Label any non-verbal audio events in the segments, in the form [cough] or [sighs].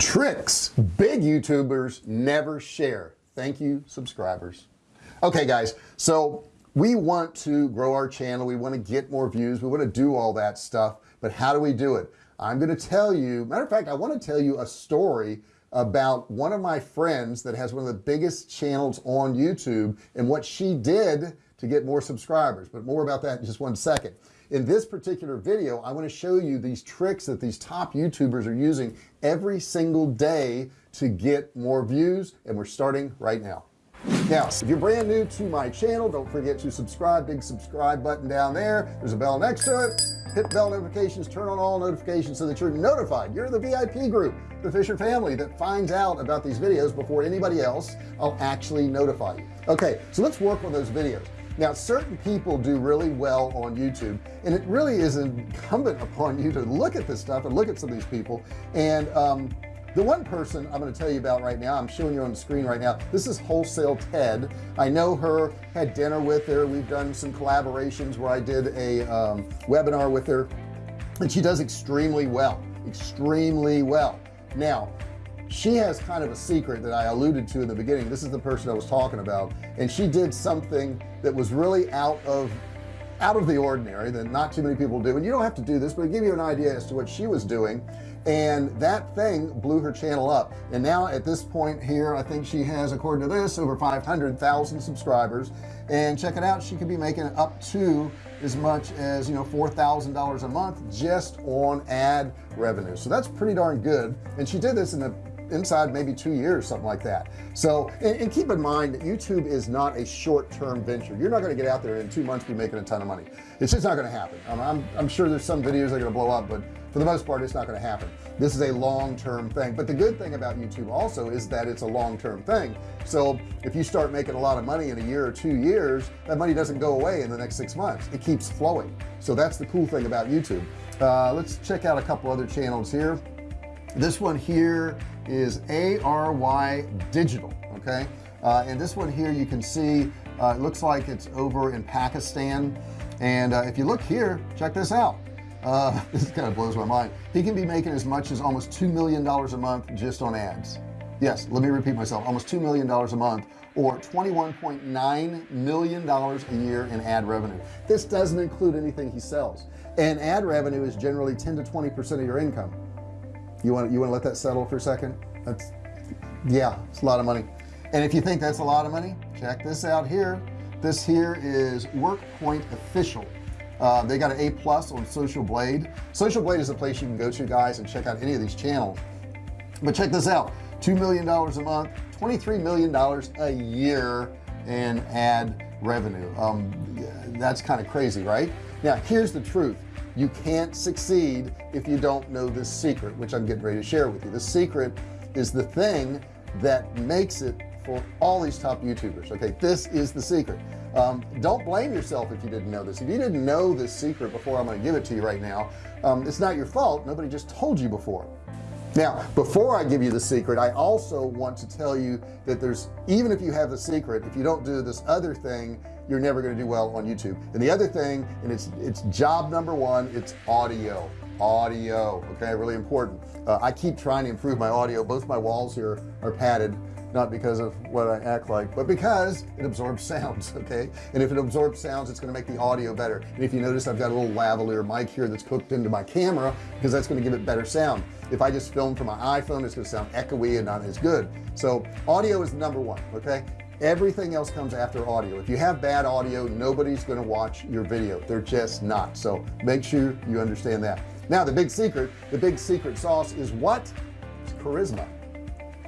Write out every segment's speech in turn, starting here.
tricks big youtubers never share. Thank you subscribers. Okay guys so we want to grow our channel. We want to get more views. We want to do all that stuff but how do we do it? I'm going to tell you matter of fact I want to tell you a story about one of my friends that has one of the biggest channels on YouTube and what she did to get more subscribers but more about that in just one second in this particular video I want to show you these tricks that these top youtubers are using every single day to get more views and we're starting right now. Now if you're brand new to my channel don't forget to subscribe big subscribe button down there. There's a bell next to it. Hit bell notifications turn on all notifications so that you're notified. You're the VIP group the Fisher family that finds out about these videos before anybody else. I'll actually notify you. Okay so let's work on those videos now certain people do really well on YouTube and it really is incumbent upon you to look at this stuff and look at some of these people. And um, the one person I'm going to tell you about right now I'm showing you on the screen right now this is wholesale Ted. I know her had dinner with her. We've done some collaborations where I did a um, webinar with her and she does extremely well extremely well. Now she has kind of a secret that I alluded to in the beginning. This is the person I was talking about. And she did something that was really out of out of the ordinary that not too many people do. And you don't have to do this but it give you an idea as to what she was doing. And that thing blew her channel up. And now at this point here I think she has according to this over 500,000 subscribers. And check it out she could be making up to as much as you know $4,000 a month just on ad revenue. So that's pretty darn good. And she did this in the inside maybe two years something like that. So and, and keep in mind that YouTube is not a short-term venture. You're not going to get out there in two months be making a ton of money. It's just not going to happen. I'm, I'm, I'm sure there's some videos that are going to blow up but for the most part it's not going to happen. This is a long-term thing. But the good thing about YouTube also is that it's a long-term thing. So if you start making a lot of money in a year or two years that money doesn't go away in the next six months. It keeps flowing. So that's the cool thing about YouTube. Uh, let's check out a couple other channels here. This one here is ARY digital okay? Uh, and this one here you can see uh, it looks like it's over in Pakistan. And uh, if you look here check this out. Uh, [laughs] this kind of blows my mind. He can be making as much as almost two million dollars a month just on ads. Yes let me repeat myself almost two million dollars a month or 21.9 million dollars a year in ad revenue. This doesn't include anything he sells. And ad revenue is generally 10 to 20 percent of your income you want you want to let that settle for a second? That's yeah it's a lot of money. And if you think that's a lot of money check this out here. This here is WorkPoint official. Uh, they got an a plus on social blade. Social blade is a place you can go to guys and check out any of these channels. But check this out two million dollars a month 23 million dollars a year in ad revenue. Um, that's kind of crazy right? Now here's the truth you can't succeed if you don't know this secret which I'm getting ready to share with you. The secret is the thing that makes it for all these top youtubers okay? This is the secret. Um, don't blame yourself if you didn't know this. If you didn't know this secret before I'm going to give it to you right now um, it's not your fault. Nobody just told you before now before I give you the secret I also want to tell you that there's even if you have the secret if you don't do this other thing you're never going to do well on YouTube. And the other thing and it's it's job number one it's audio. Audio okay really important. Uh, I keep trying to improve my audio. Both my walls here are padded not because of what I act like but because it absorbs sounds [laughs] okay? And if it absorbs sounds it's going to make the audio better. And if you notice I've got a little lavalier mic here that's hooked into my camera because that's going to give it better sound. If I just film from my iPhone it's to sound echoey and not as good. So audio is number one okay? Everything else comes after audio. If you have bad audio nobody's going to watch your video. They're just not. So make sure you understand that. Now the big secret the big secret sauce is what? It's charisma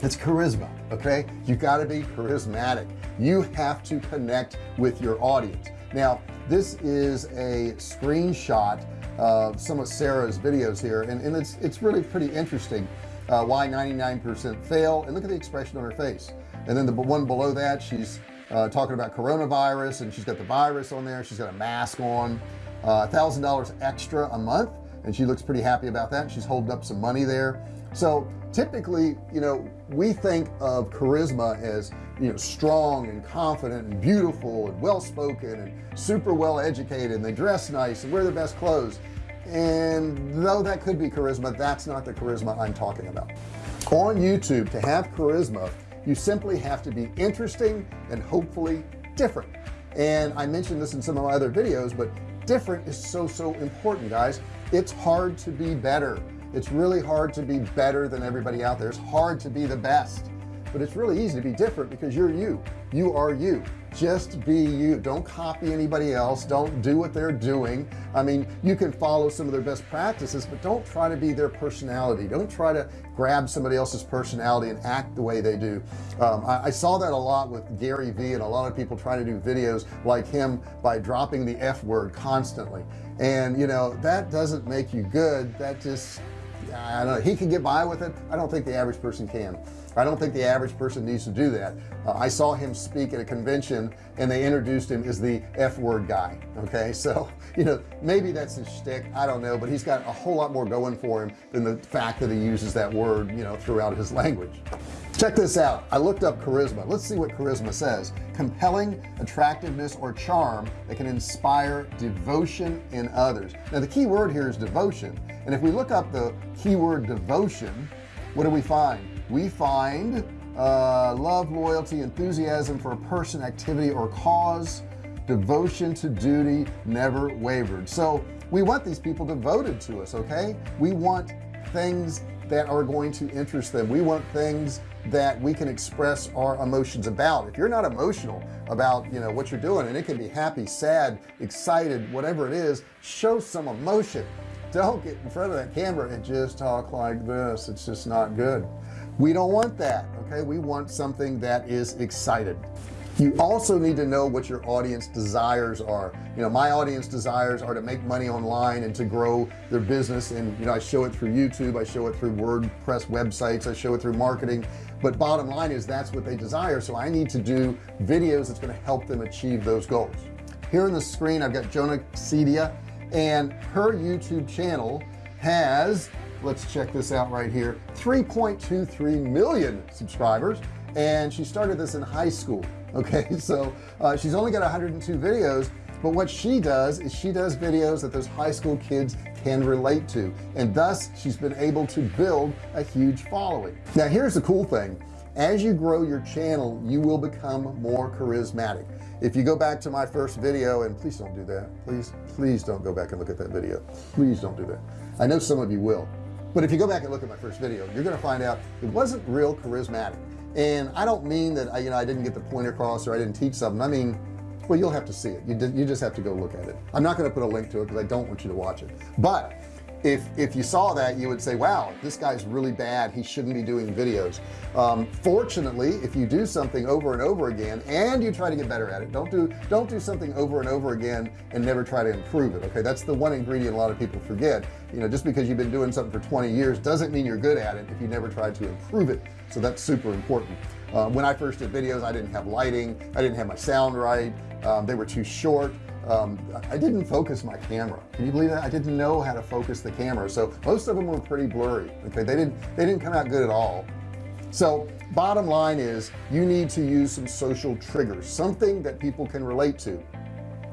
it's charisma okay? You got to be charismatic. You have to connect with your audience. Now this is a screenshot of some of Sarah's videos here and, and it's it's really pretty interesting uh, why 99% fail and look at the expression on her face. And then the one below that she's uh, talking about coronavirus and she's got the virus on there she's got a mask on uh, a thousand dollars extra a month and she looks pretty happy about that she's holding up some money there. So typically you know we think of charisma as you know strong and confident and beautiful and well-spoken and super well educated and they dress nice and wear the best clothes. And though that could be charisma that's not the charisma I'm talking about. On YouTube to have charisma you simply have to be interesting and hopefully different. And I mentioned this in some of my other videos but different is so so important guys. It's hard to be better it's really hard to be better than everybody out there. It's hard to be the best but it's really easy to be different because you're you. You are you. Just be you. Don't copy anybody else. Don't do what they're doing. I mean you can follow some of their best practices but don't try to be their personality. Don't try to grab somebody else's personality and act the way they do. Um, I, I, saw that a lot with Gary Vee and a lot of people trying to do videos like him by dropping the F word constantly. And you know that doesn't make you good. That just I don't he can get by with it. I don't think the average person can. I don't think the average person needs to do that. Uh, I saw him speak at a convention and they introduced him as the f-word guy okay? So you know maybe that's his shtick I don't know but he's got a whole lot more going for him than the fact that he uses that word you know throughout his language. Check this out I looked up charisma. Let's see what charisma says. Compelling attractiveness or charm that can inspire devotion in others. Now the key word here is devotion and if we look up the keyword devotion what do we find? We find uh, love loyalty enthusiasm for a person activity or cause. Devotion to duty never wavered. So we want these people devoted to us okay? We want things that are going to interest them. We want things that we can express our emotions about. If you're not emotional about you know what you're doing and it can be happy sad excited whatever it is show some emotion don't get in front of that camera and just talk like this. It's just not good. We don't want that okay? We want something that is excited. You also need to know what your audience desires are. You know my audience desires are to make money online and to grow their business. And you know I show it through YouTube I show it through WordPress websites I show it through marketing. But bottom line is that's what they desire. So I need to do videos that's going to help them achieve those goals. Here on the screen I've got Joana Ceddia and her YouTube channel has let's check this out right here 3.23 million subscribers. And she started this in high school [laughs] okay? So uh, she's only got 102 videos but what she does is she does videos that those high school kids can relate to. And thus she's been able to build a huge following. Now here's the cool thing as you grow your channel you will become more charismatic. If you go back to my first video and please don't do that. Please please don't go back and look at that video. Please don't do that. I know some of you will. But if you go back and look at my first video you're gonna find out it wasn't real charismatic. And I don't mean that I you know I didn't get the point across or I didn't teach something. I mean well you'll have to see it. You, you just have to go look at it. I'm not going to put a link to it because I don't want you to watch it. But if if you saw that you would say wow this guy's really bad. He shouldn't be doing videos. Um, fortunately if you do something over and over again and you try to get better at it don't do don't do something over and over again and never try to improve it okay? That's the one ingredient a lot of people forget. You know just because you've been doing something for 20 years doesn't mean you're good at it if you never tried to improve it. So that's super important. Uh, when I first did videos I didn't have lighting. I didn't have my sound right. Um, they were too short um, I didn't focus my camera. Can you believe that? I didn't know how to focus the camera. So most of them were pretty blurry okay? They didn't they didn't come out good at all. So bottom line is you need to use some social triggers something that people can relate to.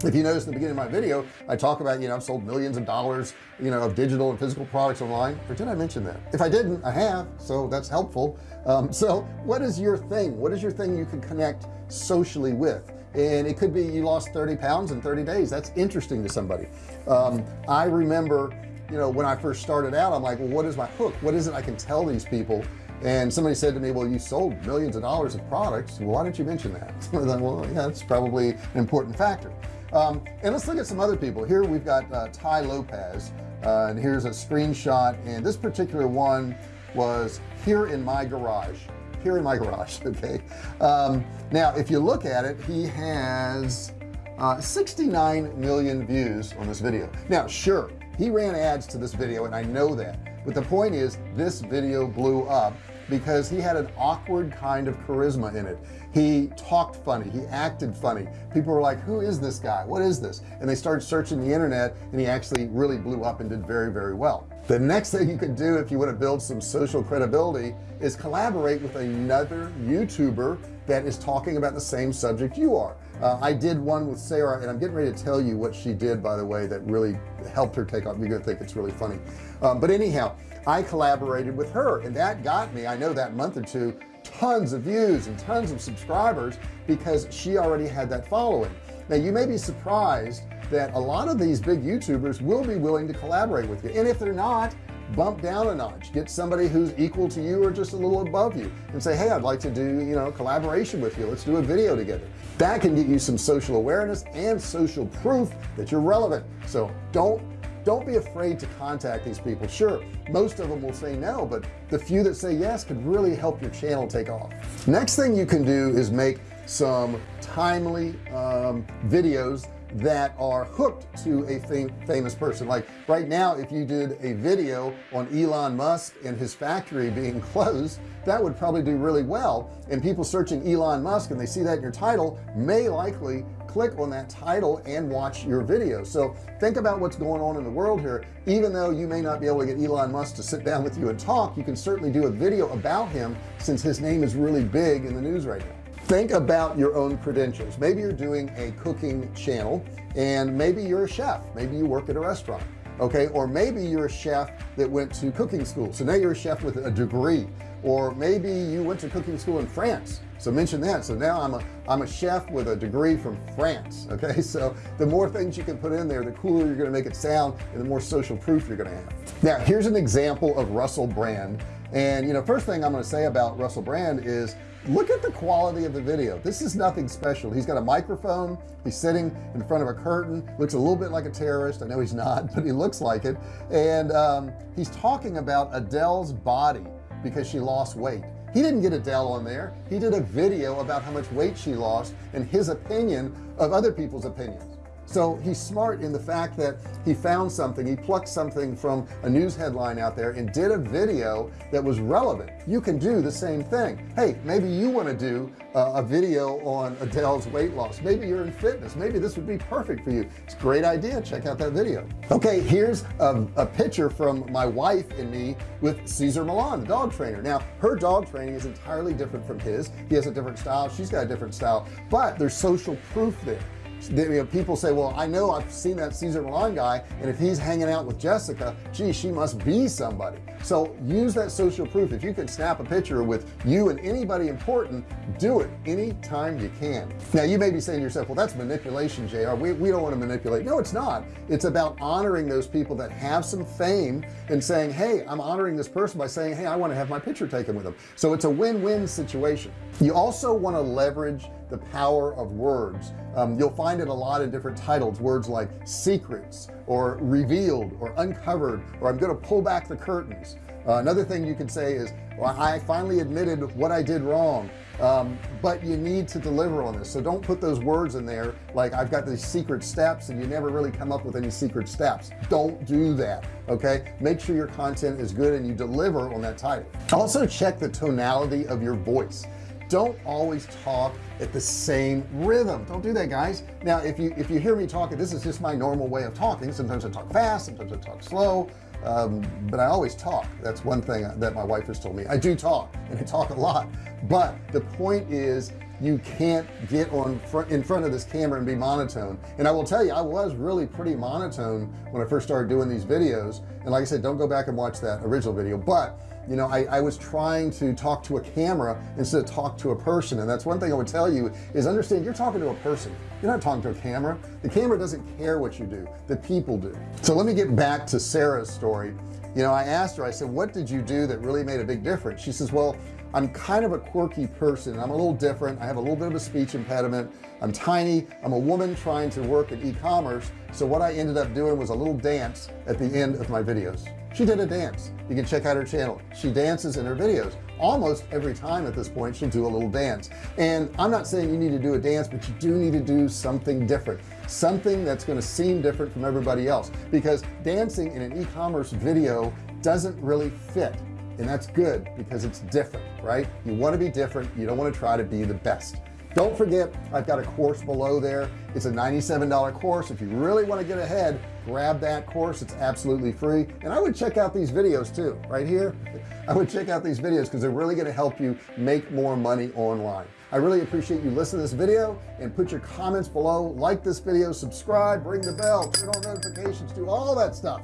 If you notice in the beginning of my video I talk about you know I've sold millions of dollars you know of digital and physical products online. Or did I mention that? If I didn't I have so that's helpful. Um, so what is your thing? What is your thing you can connect socially with and it could be you lost 30 pounds in 30 days. That's interesting to somebody. Um, I remember you know when I first started out I'm like well what is my hook? What is it I can tell these people? And somebody said to me well you sold millions of dollars of products. Well, why didn't you mention that? [laughs] Like, well yeah it's probably an important factor. Um, and let's look at some other people. Here we've got uh, Tai Lopez uh, and here's a screenshot. And this particular one was here in my garage here in my garage [laughs] okay? Um, now if you look at it he has uh, 69 million views on this video. Now sure he ran ads to this video and I know that but the point is this video blew up because he had an awkward kind of charisma in it. He talked funny he acted funny. People were like who is this guy? What is this? And they started searching the internet and he actually really blew up and did very very well the next thing you can do if you want to build some social credibility is collaborate with another YouTuber that is talking about the same subject you are. Uh, I did one with Sarah and I'm getting ready to tell you what she did by the way that really helped her take off. You're gonna think it's really funny. Um, but anyhow I collaborated with her and that got me I know that month or two tons of views and tons of subscribers because she already had that following now you may be surprised that a lot of these big youtubers will be willing to collaborate with you. And if they're not bump down a notch. Get somebody who's equal to you or just a little above you and say hey I'd like to do you know collaboration with you. Let's do a video together. That can get you some social awareness and social proof that you're relevant. So don't don't be afraid to contact these people. Sure most of them will say no but the few that say yes could really help your channel take off. Next thing you can do is make some timely um, videos that are hooked to a fam famous person. Like right now if you did a video on Elon Musk and his factory [laughs] being closed that would probably do really well. And people searching Elon Musk and they see that in your title may likely click on that title and watch your video. So think about what's going on in the world here. Even though you may not be able to get Elon Musk to sit down with you and talk you can certainly do a video about him since his name is really big in the news right now think about your own credentials. Maybe you're doing a cooking channel and maybe you're a chef. Maybe you work at a restaurant okay? Or maybe you're a chef that went to cooking school. So now you're a chef with a degree. Or maybe you went to cooking school in France. So mention that. So now I'm a I'm a chef with a degree from France [laughs] okay? So the more things you can put in there the cooler you're going to make it sound and the more social proof you're going to have. Now here's an example of Russell Brand. And you know first thing I'm going to say about Russell Brand is look at the quality of the video. This is nothing special. He's got a microphone. He's sitting in front of a curtain. Looks a little bit like a terrorist. I know he's not [laughs] but he looks like it. And um, he's talking about Adele's body because she lost weight. He didn't get Adele on there. He did a video about how much weight she lost and his opinion of other people's opinions so he's smart in the fact that he found something he plucked something from a news headline out there and did a video that was relevant. You can do the same thing. Hey maybe you want to do uh, a video on Adele's weight loss. Maybe you're in fitness. Maybe this would be perfect for you. It's a great idea. Check out that video. Okay here's a, a picture from my wife and me with Cesar Millan the dog trainer. Now her dog training is entirely different from his. He has a different style. She's got a different style. But there's social proof there you know, people say well I know I've seen that Cesar Millan guy and if he's hanging out with Jessica gee she must be somebody. So use that social proof. If you can snap a picture with you and anybody important do it anytime you can. Now you may be saying to yourself well that's manipulation JR we, we don't want to manipulate. No it's not. It's about honoring those people that have some fame and saying hey I'm honoring this person by saying hey I want to have my picture taken with them. So it's a win-win situation. You also want to leverage the power of words. Um, you'll find it a lot of different titles words like secrets or revealed or uncovered or I'm gonna pull back the curtains. Uh, another thing you can say is well, I finally admitted what I did wrong. Um, but you need to deliver on this. So don't put those words in there like I've got these secret steps and you never really come up with any secret steps. Don't do that okay? Make sure your content is good and you deliver on that title. Also check the tonality of your voice don't always talk at the same rhythm. Don't do that guys. Now if you if you hear me talking this is just my normal way of talking. Sometimes I talk fast sometimes I talk slow um, but I always talk. That's one thing that my wife has told me. I do talk and I talk a lot but the point is you can't get on in front of this camera and be monotone. And I will tell you I was really pretty monotone when I first started doing these videos. And like I said don't go back and watch that original video. But you know I, I, was trying to talk to a camera instead of talk to a person. And that's one thing I would tell you is understand you're talking to a person. You're not talking to a camera. The camera doesn't care what you do. The people do. So let me get back to Sarah's story. You know I asked her I said what did you do that really made a big difference? She says well I'm kind of a quirky person. I'm a little different. I have a little bit of a speech impediment. I'm tiny. I'm a woman trying to work in e-commerce. So what I ended up doing was a little dance at the end of my videos she did a dance. You can check out her channel. She dances in her videos almost every time at this point she'll do a little dance. And I'm not saying you need to do a dance but you do need to do something different. Something that's going to seem different from everybody else. Because dancing in an e-commerce video doesn't really fit and that's good because it's different right? You want to be different you don't want to try to be the best. Don't forget I've got a course below there. It's a $97 course. If you really want to get ahead grab that course it's absolutely free. And I would check out these videos too right here. [laughs] I would check out these videos because they're really going to help you make more money online. I really appreciate you listening to this video and put your comments below. Like this video subscribe ring the bell turn on notifications do all that stuff.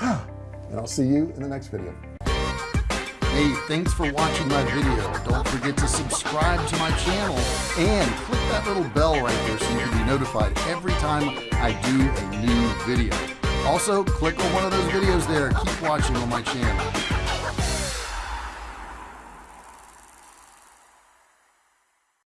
[sighs] And I'll see you in the next video hey thanks for watching my video. Don't forget to subscribe to my channel and click that little bell right there so you can be notified every time I do a new video. Also click on one of those videos there. Keep watching on my channel